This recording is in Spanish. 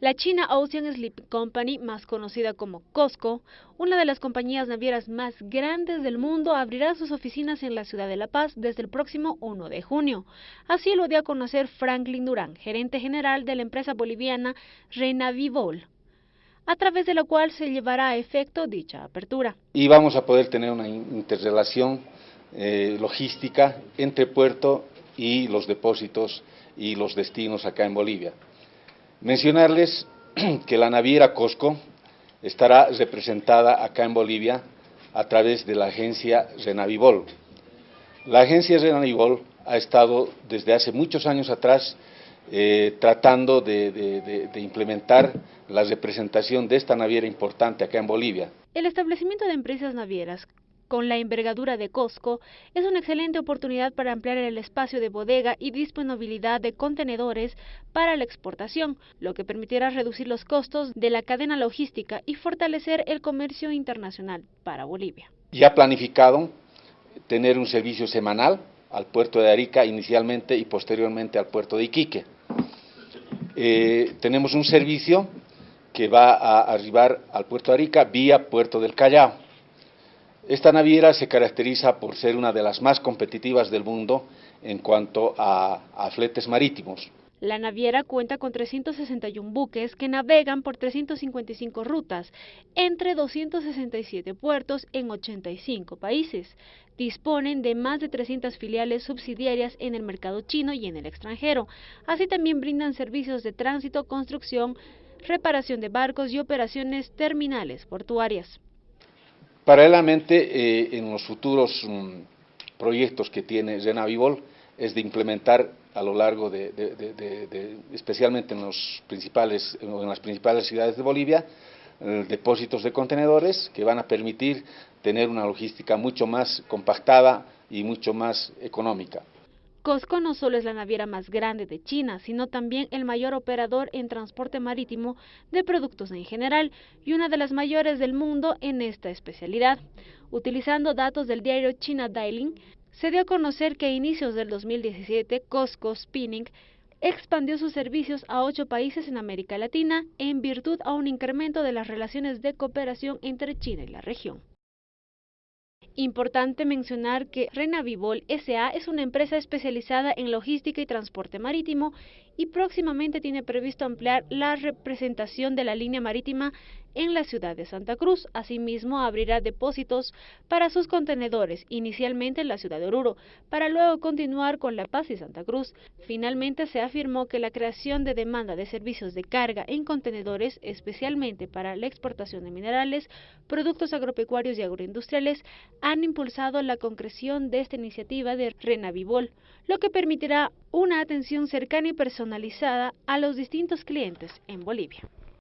La China Ocean Sleep Company, más conocida como COSCO, una de las compañías navieras más grandes del mundo, abrirá sus oficinas en la ciudad de La Paz desde el próximo 1 de junio. Así lo dio a conocer Franklin Durán, gerente general de la empresa boliviana Renavivol, a través de lo cual se llevará a efecto dicha apertura. Y vamos a poder tener una interrelación eh, logística entre puerto y los depósitos y los destinos acá en Bolivia. Mencionarles que la naviera Cosco estará representada acá en Bolivia a través de la agencia Renavibol. La agencia Renavibol ha estado desde hace muchos años atrás eh, tratando de, de implementar la representación de esta naviera importante acá en Bolivia. El establecimiento de empresas navieras con la envergadura de Costco, es una excelente oportunidad para ampliar el espacio de bodega y disponibilidad de contenedores para la exportación, lo que permitirá reducir los costos de la cadena logística y fortalecer el comercio internacional para Bolivia. Ya planificado tener un servicio semanal al puerto de Arica inicialmente y posteriormente al puerto de Iquique. Eh, tenemos un servicio que va a arribar al puerto de Arica vía puerto del Callao esta naviera se caracteriza por ser una de las más competitivas del mundo en cuanto a, fletes marítimos. La naviera cuenta con 361 buques que navegan por 355 rutas entre 267 puertos en 85 países. Disponen de más de 300 filiales subsidiarias en el mercado chino y en el extranjero. Así también brindan servicios de tránsito, construcción, reparación de barcos y operaciones terminales portuarias. Paralelamente, eh, en los futuros mm, proyectos que tiene Renavivol es de implementar a lo largo de, especialmente en, los principales, en las principales ciudades de Bolivia, eh, depósitos de contenedores que van a permitir tener una logística mucho más compactada y mucho más económica. Cosco no solo es la naviera más grande de China, sino también el mayor operador en transporte marítimo de productos en general y una de las mayores del mundo en esta especialidad. Utilizando datos del diario China Daily, se dio a conocer que a inicios del 2017 Costco Spinning expandió sus servicios a ocho países en América Latina en virtud a un incremento de las relaciones de cooperación entre China y la región. Importante mencionar que Renavivol SA es una empresa especializada en logística y transporte marítimo y próximamente tiene previsto ampliar la representación de la línea marítima en la ciudad de Santa Cruz. Asimismo, abrirá depósitos para sus contenedores, inicialmente en la ciudad de Oruro, para luego continuar con La Paz y Santa Cruz. Finalmente, se afirmó que la creación de demanda de servicios de carga en contenedores, especialmente para la exportación de minerales, productos agropecuarios y agroindustriales, han impulsado la concreción de esta iniciativa de Renavivol, lo que permitirá una atención cercana y personalizada a los distintos clientes en Bolivia.